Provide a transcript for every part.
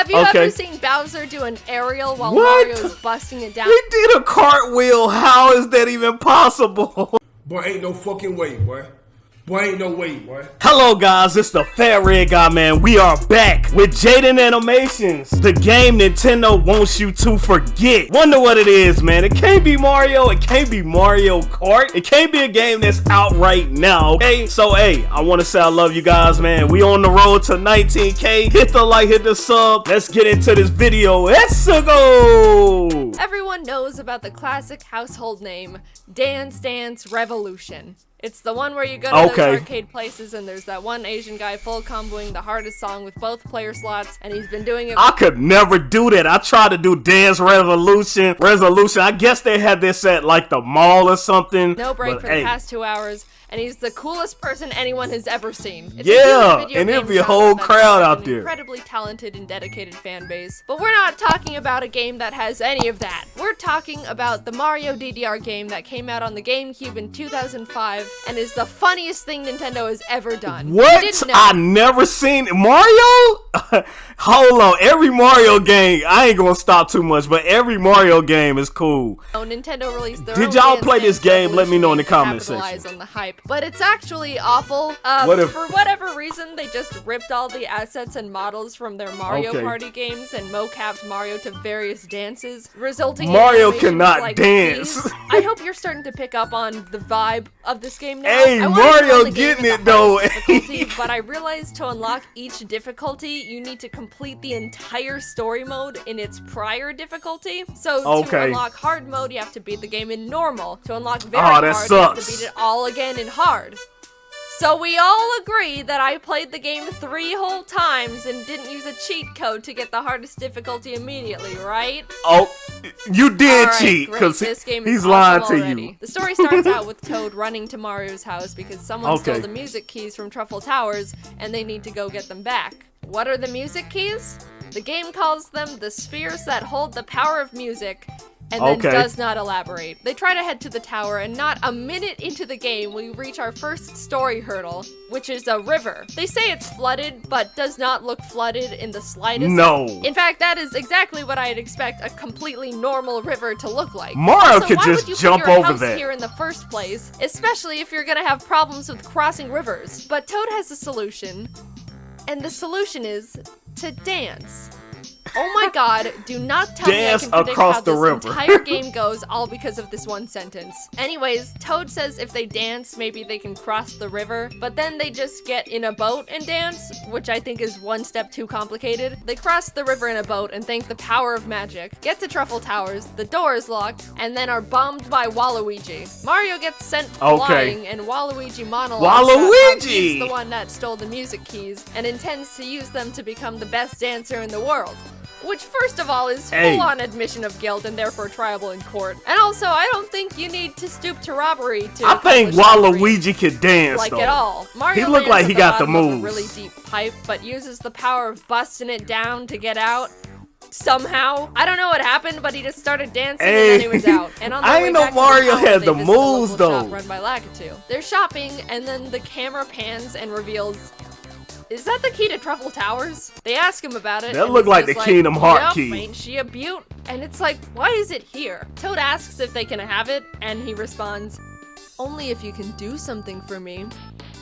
Have you Okay. ever seen Bowser do an aerial while What? Mario's busting it down? He did a cartwheel. How is that even possible? Boy, ain't no fucking way, boy. Boy, ain't no way, boy. Hello guys, it's the Fat Red Guy man. We are back with Jaiden Animations, the game Nintendo wants you to forget. Wonder what it is, man. It can't be Mario, it can't be Mario Kart, it can't be a game that's out right now, okay? So hey, I wanna say I love you guys, man. We on the road to 19k. Hit the like, hit the sub. Let's get into this video. Let's go! Everyone knows about the classic household name, Dance Dance Revolution. It's the one where you go to Okay. those arcade places and there's that one Asian guy full comboing the hardest song with both player slots, and he's been doing it. I could never do that. I tried to do Dance Revolution, Resolution. I guess they had this at like the mall or something. no break but, for hey, the past two hours, and he's the coolest person anyone has ever seen. It's Yeah, a and it'd be a whole crowd out there. Incredibly talented and dedicated fan base. But we're not talking about a game that has any of that. We're talking about the Mario DDR game that came out on the GameCube in 2005 and is the funniest thing Nintendo has ever done. What? I never seen Mario. Hold on, every Mario game. I ain't gonna stop too much, but every Mario game is cool. Oh, Nintendo released their Did y'all play this game? Let me know in the comment section. on the hype, but it's actually awful. Um, What if- for whatever reason, they just ripped all the assets and models from their Mario Okay. Party games and mocapped Mario to various dances, resulting Mario in cannot like dance. I hope you're starting to pick up on the vibe of this game now. Hey, Mario run the game getting it, though. but I realized to unlock each difficulty, you need to complete the entire story mode in its prior difficulty. So to unlock hard mode, you have to beat the game in normal. To unlock very that hard, you have to beat it all again in hard. So we all agree that I played the game three whole times and didn't use a cheat code to get the hardest difficulty immediately, right? Oh, you did Alright, cheat because this game he's lying to already. you. The story starts out with Toad running to Mario's house because someone Okay. stole the music keys from Truffle Towers and they need to go get them back. What are the music keys? The game calls them the spheres that hold the power of music and then Okay. does not elaborate. They try to head to the tower and not a minute into the game we reach our first story hurdle, which is a river. They say it's flooded, but does not look flooded in the slightest. No. In fact, that is exactly what I'd expect a completely normal river to look like. Mario Also, could why just would you put jump your over house that. here in the first place, especially if you're gonna have problems with crossing rivers. But Toad has a solution, and the solution is to dance. Oh my god, do not tell Dance me I can predict across how the this river. entire game goes all because of this one sentence. Anyways, Toad says if they dance, maybe they can cross the river, but then they just get in a boat and dance, which I think is one step too complicated. They cross the river in a boat and thank the power of magic, get to Truffle Towers, the door is locked, and then are bombed by Waluigi. Mario gets sent Okay. flying, and Waluigi monologues Waluigi! he's the one that stole the music keys and intends to use them to become the best dancer in the world. Which, first of all, is Hey. full on admission of guilt and therefore triable in court. And also, I don't think you need to stoop to robbery to. I think Waluigi could dance Like though. at all. Mario He looked like he got the moves. really deep pipe, but uses the power of busting it down to get out. Somehow, I don't know what happened, but he just started dancing and then he was out. And on I their ain't way know back the Mario tower, had the moves, local shop though. Run by Lakitu. They're shopping, and then the camera pans and reveals is that the key to Truffle Towers? They ask him about it. That looked like the Kingdom Heart "Yup, key." Ain't she a beaut? And it's like, why is it here? Toad asks if they can have it, and he responds, only if you can do something for me.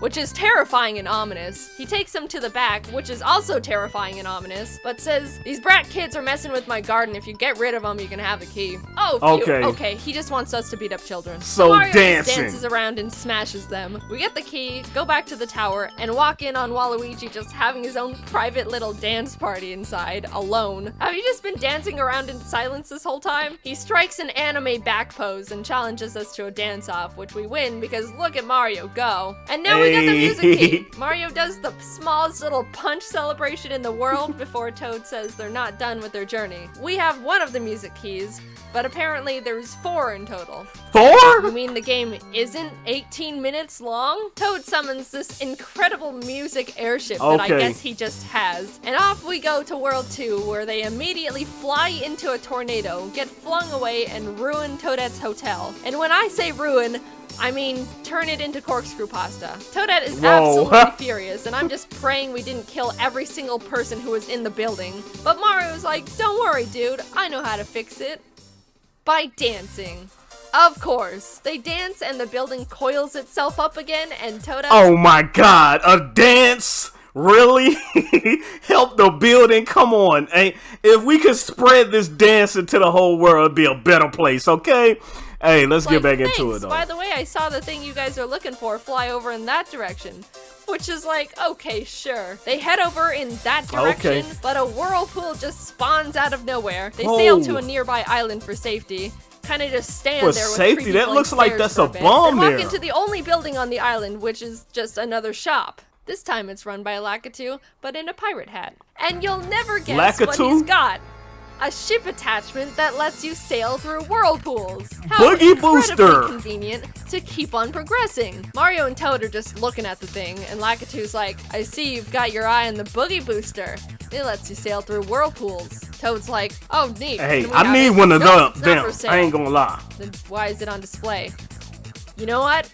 Which is terrifying and ominous. He takes them to the back, which is also terrifying and ominous, but says, These brat kids are messing with my garden. If you get rid of them, you can have the key. Oh, phew. Okay. Okay, he just wants us to beat up children. So Mario dancing. dances around and smashes them. We get the key, go back to the tower, and walk in on Waluigi just having his own private little dance party inside, alone. Have you just been dancing around in silence this whole time? He strikes an anime back pose and challenges us to a dance-off, which we win because look at Mario go. And now we the music key. Mario does the smallest little punch celebration in the world before Toad says they're not done with their journey. We have one of the music keys, but apparently there's four in total. Four? You mean the game isn't 18 minutes long? Toad summons this incredible music airship that I guess he just has. And off we go to World 2, where they immediately fly into a tornado, get flung away, and ruin Toadette's hotel. And when I say ruin, I mean, turn it into corkscrew pasta. Toadette is Whoa. absolutely furious, and I'm just praying we didn't kill every single person who was in the building. But Mario's like, don't worry, dude, I know how to fix it. By dancing. Of course. They dance and the building coils itself up again, and Toadette. Oh my god, a dance? Really? Help the building? Come on. Hey, if we could spread this dance into the whole world, it'd be a better place, okay? Hey, let's get like, back into it though. By the way, I saw the thing you guys are looking for fly over in that direction. Which is like, okay, sure. They head over in that direction, Okay. but a whirlpool just spawns out of nowhere. They sail to Oh. a nearby island for safety. Kind of just stand For there with safety? That looks like that's a bit, bomb then walk there. into the only building on the island, which is just another shop. This time it's run by Lakitu, but in a pirate hat. And you'll never guess what he's got. A ship attachment that lets you sail through whirlpools. How Boogie incredibly Booster. convenient to keep on progressing. Mario and Toad are just looking at the thing, and Lakitu's like, I see you've got your eye on the Boogie Booster. It lets you sail through whirlpools. Toad's like, oh, neat. Hey, I need one of "Nope, them. it's not Them. for sale." I ain't gonna lie. Then why is it on display? You know what?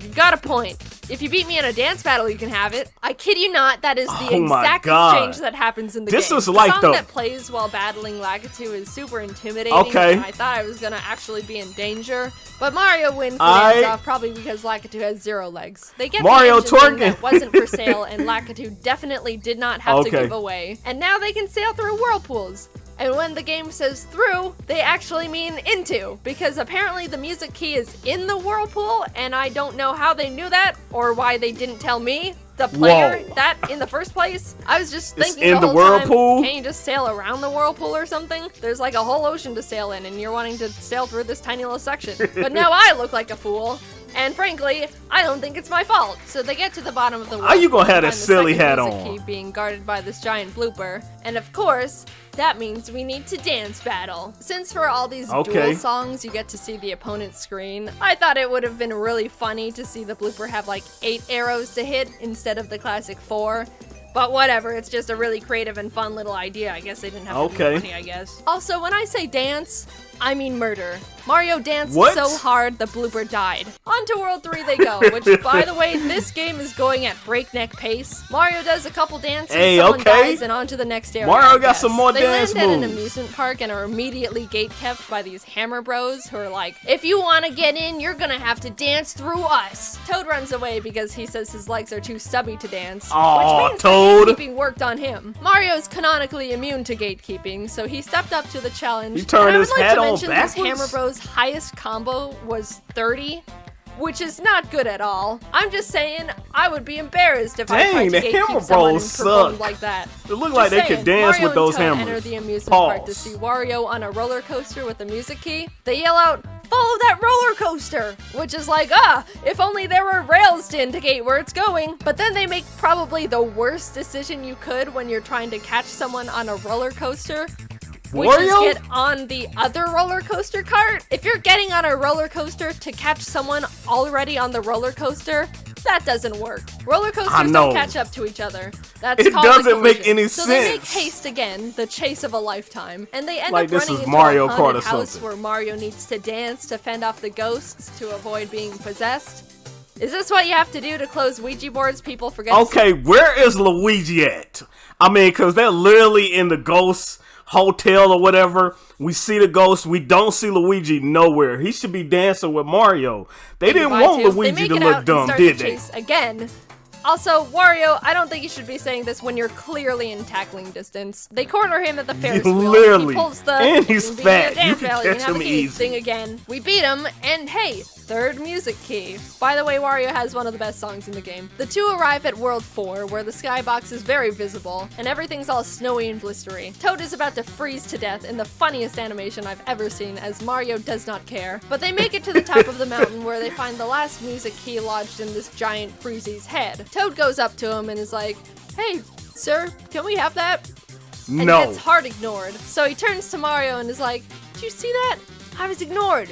You got a point. If you beat me in a dance battle, you can have it. I kid you not, that is the Oh exact exchange that happens in the This game. is like the song the- that plays while battling Lakitu is super intimidating. Okay. I thought I was gonna actually be in danger. But Mario wins the I- dance off probably because Lakitu has zero legs. They get Mario the engine thing that wasn't for sale, and Lakitu definitely did not have to give away. And now they can sail through whirlpools. And when the game says through, they actually mean into, because apparently the music key is in the whirlpool, and I don't know how they knew that or why they didn't tell me, the player, Whoa. that in the first place. I was just It's thinking in the the whole time, whirlpool? can't you just sail around the whirlpool or something? There's like a whole ocean to sail in, and you're wanting to sail through this tiny little section. But now I look like a fool. And frankly, I don't think it's my fault. So they get to the bottom of the How you gonna have and that find the silly hat on? being guarded by this giant blooper. And of course, that means we need to dance battle. Since for all these Okay. duel songs you get to see the opponent's screen, I thought it would have been really funny to see the blooper have like eight arrows to hit instead of the classic four. But whatever, it's just a really creative and fun little idea. I guess they didn't have Okay. funny, I guess. Also, when I say dance, I mean murder. Mario danced What? so hard the blooper died. On to World 3 they go, which, by the way, this game is going at breakneck pace. Mario does a couple dances, Hey, someone okay. dies, and on to the next area. Mario got some more they dance land at an amusement park and are immediately gate kept by these hammer bros who are like, if you want to get in, you're gonna have to dance through us. Toad runs away because he says his legs are too stubby to dance, Aw, which means Toad. gatekeeping worked on him. Mario's canonically immune to gatekeeping, so he stepped up to the challenge. He turned his like on mention this backwards? Hammer Bros highest combo was 30. Which is not good at all. I'm just saying, I would be embarrassed if I Dang, tried to the Hammer Bros suck. like that. It looked Just like they saying, could dance Mario with those Toad hammers. enter the amusement park to see Wario on a roller coaster with a music key. They yell out, "Follow that roller coaster!" Which is like, ah, if only there were rails to indicate where it's going. But then they make probably the worst decision you could when you're trying to catch someone on a roller coaster. Which Wario? is get on the other roller coaster cart. If you're getting on a roller coaster to catch someone already on the roller coaster, that doesn't work. Roller coasters don't catch up to each other. That's It doesn't make any so they make haste again, the chase of a lifetime, and they end Like up this running is into Mario a haunted house something. where Mario needs to dance to fend off the ghosts to avoid being possessed. Is this what you have to do to close Ouija boards? People forget. to Okay, where is Luigi at? I mean, cause they're literally in the ghost hotel or whatever. We see the ghost. We don't see Luigi nowhere. He should be dancing with Mario. They didn't want two. Luigi to look dumb, did the they? again. Also, Wario, I don't think you should be saying this when you're clearly in tackling distance. They corner him at the Ferris wheel. Literally. He pulls the And he's "Being a fat. You can catch him key" easy. thing again. We beat him, and hey, third music key. By the way, Wario has one of the best songs in the game. The two arrive at World 4, where the skybox is very visible, and everything's all snowy and blistery. Toad is about to freeze to death in the funniest animation I've ever seen, as Mario does not care. But they make it to the top of the mountain, where they find the last music key lodged in this giant Freezie's head. Toad goes up to him and is like, Hey, sir, can we have that? and No. gets hard ignored. So he turns to Mario and is like, Did you see that? I was ignored.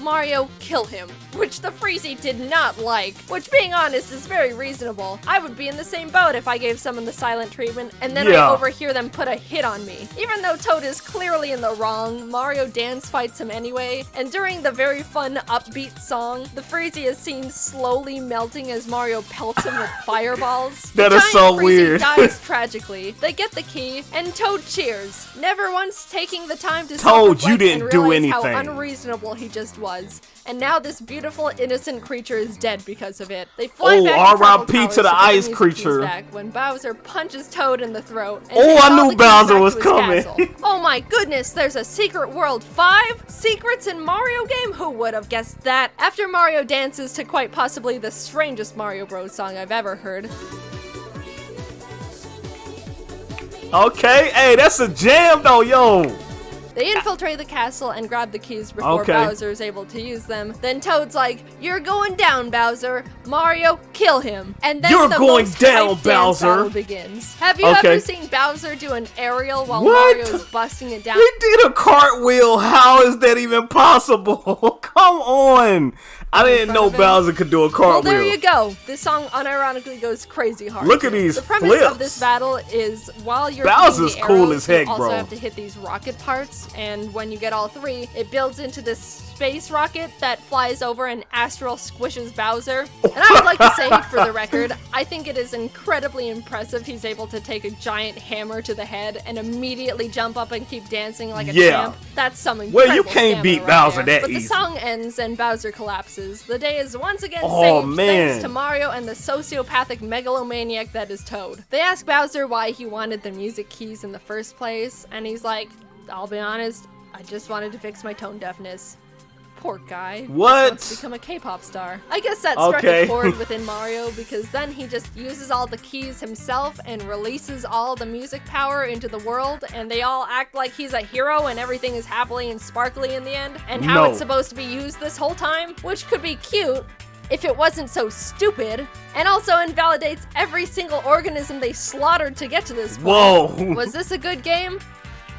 Mario, kill him. Which the Freezie did not like. Which, being honest, is very reasonable. I would be in the same boat if I gave someone the silent treatment and then Yeah. I overhear them put a hit on me. Even though Toad is clearly in the wrong, Mario dance fights him anyway, and during the very fun upbeat song, the Freezie is seen slowly melting as Mario pelts him with fireballs. That the is so Freezie weird. dies tragically. They get the key, and Toad cheers, never once taking the time to Toad, you didn't and do realize how unreasonable he just was. Was, and now this beautiful, innocent creature is dead because of it. They fly Oh, back R.I.P. Tribal to the ice creature. Back when Bowser punches Toad in the throat. And Oh, I knew Bowser was coming. oh my goodness, there's a Secret World 5? Secrets in Mario game? Who would have guessed that? After Mario dances to quite possibly the strangest Mario Bros song I've ever heard. Okay, hey, that's a jam though, yo. They infiltrate the castle and grab the keys before Okay. Bowser is able to use them. Then Toad's like, "You're going down, Bowser. Mario, kill him." And then You're the going most down, Bowser. begins. Have you Okay. ever seen Bowser do an aerial while What? Mario is busting it down? He did a cartwheel. How is that even possible? Come on. I didn't know front of him? Bowser could do a cartwheel. Well, there you go. This song unironically goes crazy hard. Look at these The premise flips. of this battle is while you're Bowser's the cool as heck, you also bro. have to hit these rocket parts, and when you get all three, it builds into this space rocket that flies over and astral squishes Bowser. And I would like to say, for the record, I think it is incredibly impressive he's able to take a giant hammer to the head and immediately jump up and keep dancing like a Yeah. champ. That's some Well, you can't beat right Bowser there. that But easy. the song ends and Bowser collapses. The day is once again Oh, saved man. thanks to Mario and the sociopathic megalomaniac that is Toad. They ask Bowser why he wanted the music keys in the first place, and he's like, I'll be honest, I just wanted to fix my tone deafness. Guy. What? wants to become a K-pop star. I guess that struck Okay. a chord within Mario because then he just uses all the keys himself and releases all the music power into the world, and they all act like he's a hero and everything is happily and sparkly in the end, and how No. it's supposed to be used this whole time, which could be cute if it wasn't so stupid, and also invalidates every single organism they slaughtered to get to this point. Whoa. Was this a good game?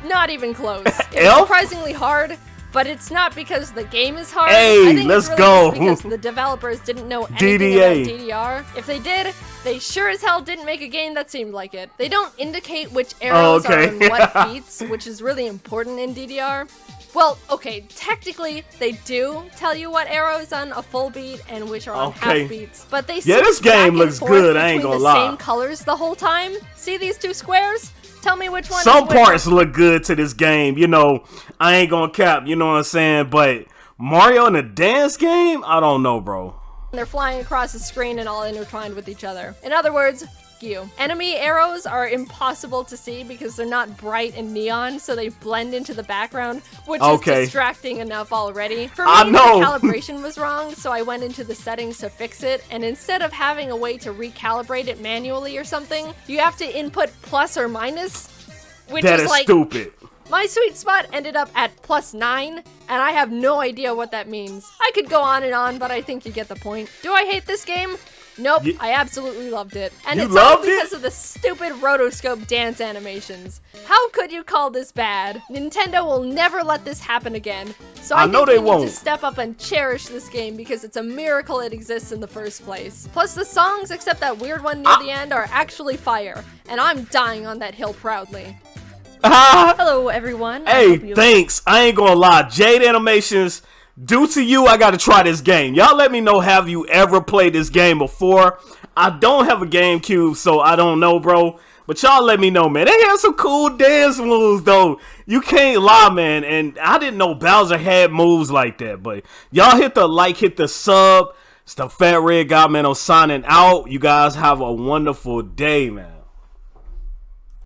Not even close. Surprisingly hard, but it's not because the game is hard. Hey, I think let's it's really go. because the developers didn't know anything DDA. about DDR. If they did, they sure as hell didn't make a game that seemed like it. They don't indicate which oh, arrows okay. are on what beats, which is really important in DDR. Well, okay, technically they do tell you what arrow is on a full beat and which are on Okay. half beats, but they Yeah, this game looks good, I ain't gonna the lie. Same colors the whole time. See these two squares? Tell me which one. Some parts look good to this game. You know, I ain't gonna cap, you know what I'm saying? But Mario in a dance game? I don't know, bro. They're flying across the screen and all intertwined with each other. In other words, you. Enemy arrows are impossible to see because they're not bright and neon, so they blend into the background, which Okay. is distracting enough already. For ah, me, I know. the calibration was wrong, so I went into the settings to fix it, and instead of having a way to recalibrate it manually or something, you have to input plus or minus, which That is is like stupid. my sweet spot ended up at plus nine, and I have no idea what that means. I could go on and on, but I think you get the point. Do I hate this game? Nope, Ye- I absolutely loved it. And You it's all loved it? because of the stupid rotoscope dance animations. How could you call this bad? Nintendo will never let this happen again. So I, I know think they won't. to step up and cherish this game because it's a miracle it exists in the first place. Plus the songs, except that weird one near Ah. the end, are actually fire. And I'm dying on that hill proudly. Ah, Hello everyone. Hey, thanks. I ain't gonna lie. Jade Animations, due to you, I gotta try this game. Y'all let me know, have you ever played this game before? I don't have a GameCube, so I don't know, bro. But y'all let me know, man. They have some cool dance moves, though. You can't lie, man. And I didn't know Bowser had moves like that. But y'all hit the like, hit the sub. It's the Fat Red Guy, man. I'm signing out. You guys have a wonderful day, man.